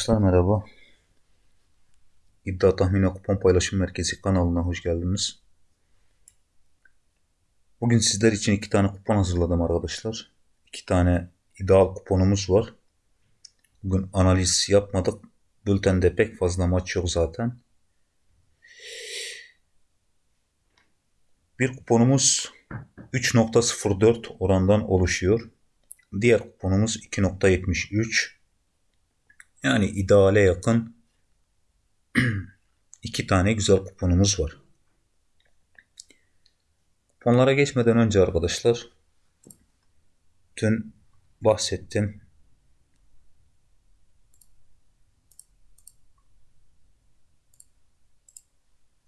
Arkadaşlar merhaba. İddia Tahmin ve Kupon Paylaşım Merkezi kanalına hoş geldiniz. Bugün sizler için iki tane kupon hazırladım arkadaşlar. İki tane ideal kuponumuz var. Bugün analiz yapmadık. Bültende pek fazla maç yok zaten. Bir kuponumuz 3.04 orandan oluşuyor. Diğer kuponumuz 2.73. Yani ideale yakın iki tane güzel kuponumuz var. Kuponlara geçmeden önce arkadaşlar dün bahsettim.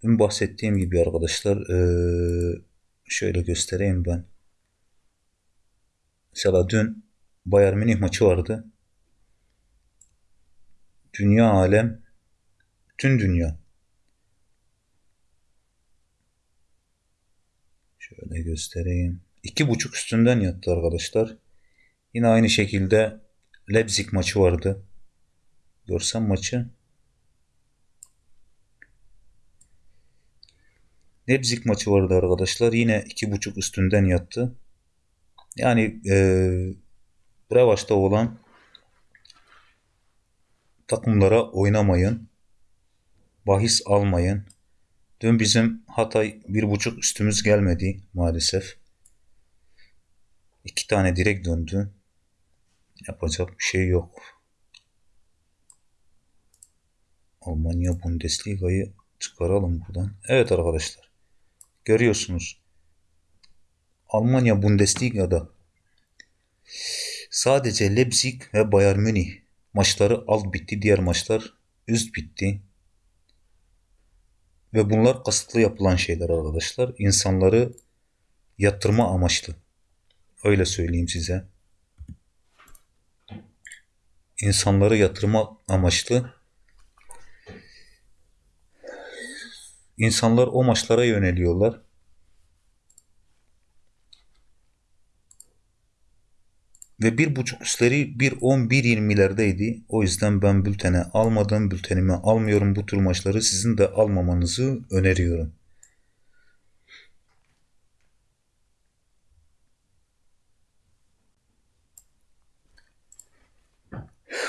Dün bahsettiğim gibi arkadaşlar şöyle göstereyim ben. Mesela dün Bayern Münih maçı vardı. Dünya alem, bütün dünya. Şöyle göstereyim. İki buçuk üstünden yattı arkadaşlar. Yine aynı şekilde Leipzig maçı vardı. Görsem maçı. Leipzig maçı vardı arkadaşlar. Yine iki buçuk üstünden yattı. Yani e, Brevaç'ta olan takımlara oynamayın. Bahis almayın. Dün bizim Hatay bir buçuk üstümüz gelmedi maalesef. İki tane direkt döndü. Yapacak bir şey yok. Almanya Bundesliga'yı çıkaralım buradan. Evet arkadaşlar. Görüyorsunuz. Almanya Bundesliga'da sadece Leipzig ve Bayern Münih maçları alt bitti. Diğer maçlar üst bitti. Ve bunlar kasıtlı yapılan şeyler arkadaşlar. İnsanları yatırma amaçlı. Öyle söyleyeyim size. İnsanları yatırma amaçlı. İnsanlar o maçlara yöneliyorlar. Ve bir buçuk üstleri bir on bir yirmilerdeydi. O yüzden ben bültene almadım. Bültenime almıyorum bu tür maçları. Sizin de almamanızı öneriyorum.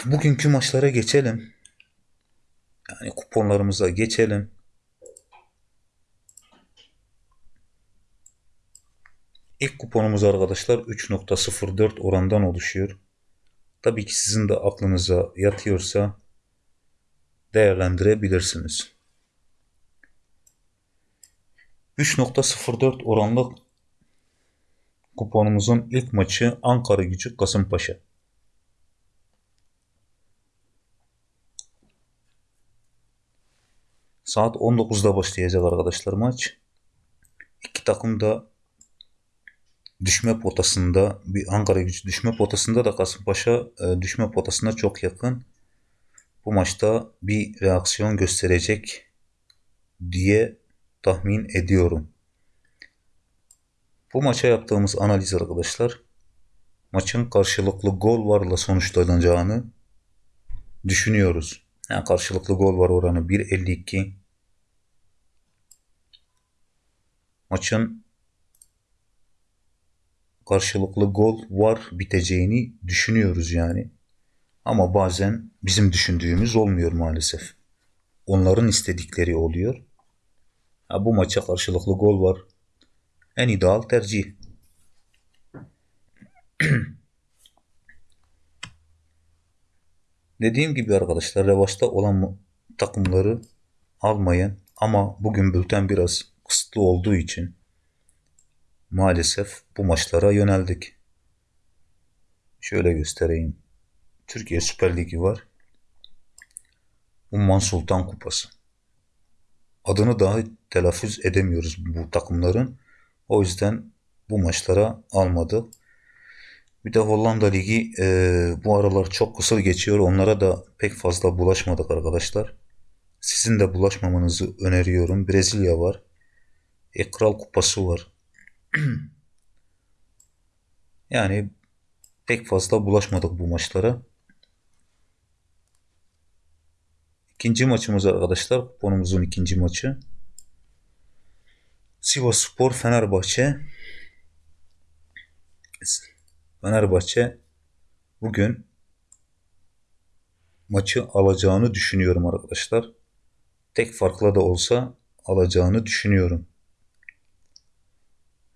Bugünkü maçlara geçelim. Yani kuponlarımıza geçelim. İlk kuponumuz arkadaşlar 3.04 orandan oluşuyor. Tabii ki sizin de aklınıza yatıyorsa değerlendirebilirsiniz. 3.04 oranlı kuponumuzun ilk maçı Ankara Gücü Kasımpaşa. Saat 19'da başlayacak arkadaşlar maç. İki takım da düşme potasında bir Ankara gücü düşme potasında da Kasımpaşa e, düşme potasına çok yakın. Bu maçta bir reaksiyon gösterecek diye tahmin ediyorum. Bu maça yaptığımız analiz arkadaşlar maçın karşılıklı gol varla sonuçlanacağını düşünüyoruz. Yani karşılıklı gol var oranı 1.52. Maçın karşılıklı gol var biteceğini düşünüyoruz yani. Ama bazen bizim düşündüğümüz olmuyor maalesef. Onların istedikleri oluyor. Ha, bu maça karşılıklı gol var. En ideal tercih. Dediğim gibi arkadaşlar revaçta olan takımları almayın. Ama bugün bülten biraz kısıtlı olduğu için maalesef bu maçlara yöneldik. Şöyle göstereyim. Türkiye Süper Ligi var. Umman Sultan Kupası. Adını daha telaffuz edemiyoruz bu takımların. O yüzden bu maçlara almadı. Bir de Hollanda Ligi e, bu aralar çok kısır geçiyor. Onlara da pek fazla bulaşmadık arkadaşlar. Sizin de bulaşmamanızı öneriyorum. Brezilya var. E, Kral Kupası var. yani pek fazla bulaşmadık bu maçlara. İkinci maçımız arkadaşlar. Kuponumuzun ikinci maçı. Sivas Spor Fenerbahçe. Fenerbahçe bugün maçı alacağını düşünüyorum arkadaşlar. Tek farkla da olsa alacağını düşünüyorum.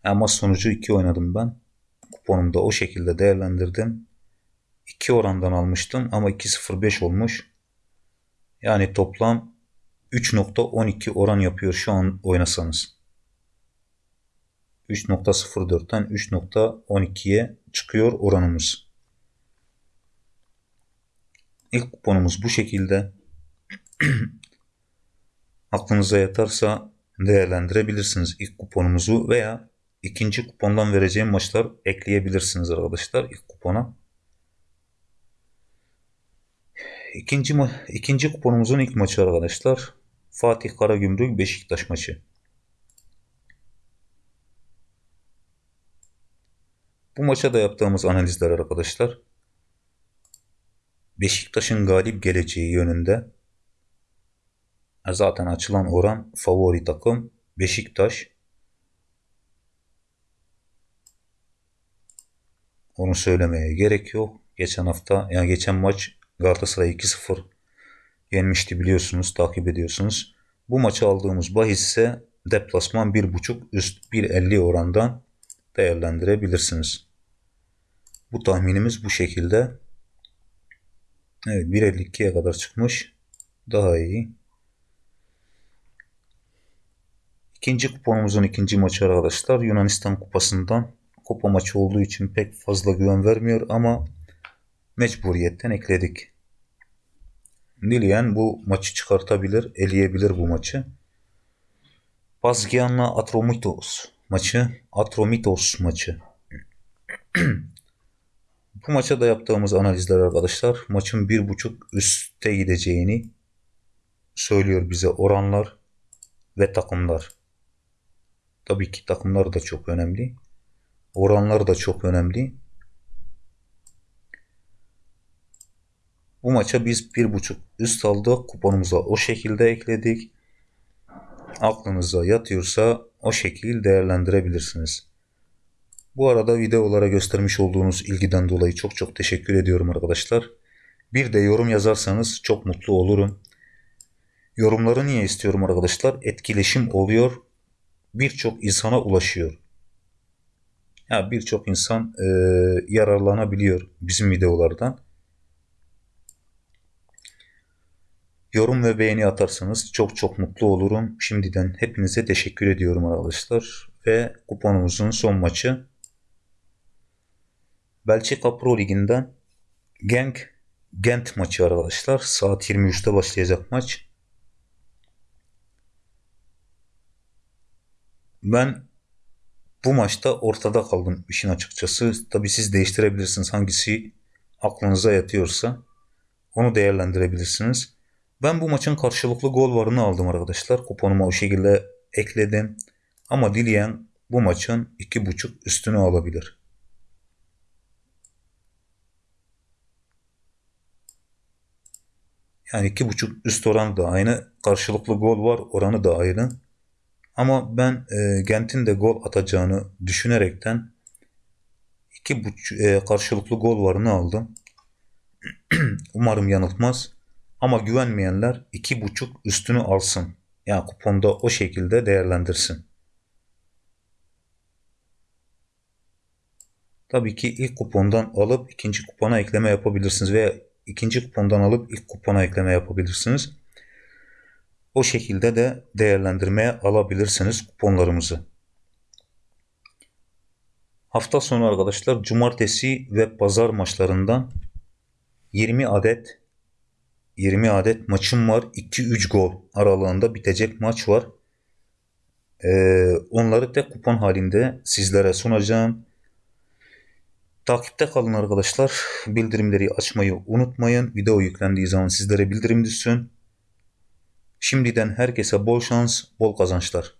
Ama sonucu 2 oynadım ben. Kuponumda o şekilde değerlendirdim. 2 orandan almıştım ama 2.05 olmuş. Yani toplam 3.12 oran yapıyor şu an oynasanız. 3.04'ten 3.12'ye çıkıyor oranımız. İlk kuponumuz bu şekilde. Aklınıza yatarsa değerlendirebilirsiniz ilk kuponumuzu veya ikinci kupondan vereceğim maçlar ekleyebilirsiniz arkadaşlar ilk kupona. İkinci, ikinci kuponumuzun ilk maçı arkadaşlar. Fatih Karagümrük Beşiktaş maçı. Bu maça da yaptığımız analizler arkadaşlar. Beşiktaş'ın galip geleceği yönünde. Zaten açılan oran favori takım Beşiktaş. Onu söylemeye gerek yok. Geçen hafta yani geçen maç Galatasaray 2-0 yenmişti biliyorsunuz, takip ediyorsunuz. Bu maçı aldığımız bahis ise deplasman 1.5 üst 1.50 orandan değerlendirebilirsiniz. Bu tahminimiz bu şekilde. Evet 1.52'ye kadar çıkmış. Daha iyi. İkinci kuponumuzun ikinci maçı arkadaşlar Yunanistan kupasından kupa maçı olduğu için pek fazla güven vermiyor ama mecburiyetten ekledik. Dileyen bu maçı çıkartabilir, eleyebilir bu maçı. Pazgian'la Atromitos maçı, Atromitos maçı. bu maça da yaptığımız analizler arkadaşlar maçın bir buçuk üste gideceğini söylüyor bize oranlar ve takımlar. Tabii ki takımlar da çok önemli. Oranlar da çok önemli. Bu maça biz bir buçuk üst aldık. Kuponumuza o şekilde ekledik. Aklınıza yatıyorsa o şekil değerlendirebilirsiniz. Bu arada videolara göstermiş olduğunuz ilgiden dolayı çok çok teşekkür ediyorum arkadaşlar. Bir de yorum yazarsanız çok mutlu olurum. Yorumları niye istiyorum arkadaşlar? Etkileşim oluyor. Birçok insana ulaşıyor. Ya birçok insan e, yararlanabiliyor bizim videolardan. Yorum ve beğeni atarsanız çok çok mutlu olurum. Şimdiden hepinize teşekkür ediyorum arkadaşlar. Ve kuponumuzun son maçı Belçika Pro Ligi'nden Genk Gent maçı arkadaşlar. Saat 23'te başlayacak maç. Ben bu maçta ortada kaldım işin açıkçası. Tabi siz değiştirebilirsiniz hangisi aklınıza yatıyorsa. Onu değerlendirebilirsiniz. Ben bu maçın karşılıklı gol varını aldım arkadaşlar. Kuponuma o şekilde ekledim. Ama dileyen bu maçın 2.5 üstünü alabilir. Yani 2.5 üst oranı da aynı. Karşılıklı gol var oranı da aynı. Ama ben e, Gent'in de gol atacağını düşünerekten iki buç, e, karşılıklı gol varını aldım. Umarım yanıltmaz. Ama güvenmeyenler iki buçuk üstünü alsın. Yani kuponda o şekilde değerlendirsin. Tabii ki ilk kupondan alıp ikinci kupona ekleme yapabilirsiniz veya ikinci kupondan alıp ilk kupona ekleme yapabilirsiniz. O şekilde de değerlendirmeye alabilirsiniz kuponlarımızı. Hafta sonu arkadaşlar cumartesi ve pazar maçlarından 20 adet 20 adet maçım var. 2-3 gol aralığında bitecek maç var. Ee, onları tek kupon halinde sizlere sunacağım. Takipte kalın arkadaşlar. Bildirimleri açmayı unutmayın. Video yüklendiği zaman sizlere bildirim düşsün. Şimdiden herkese bol şans, bol kazançlar.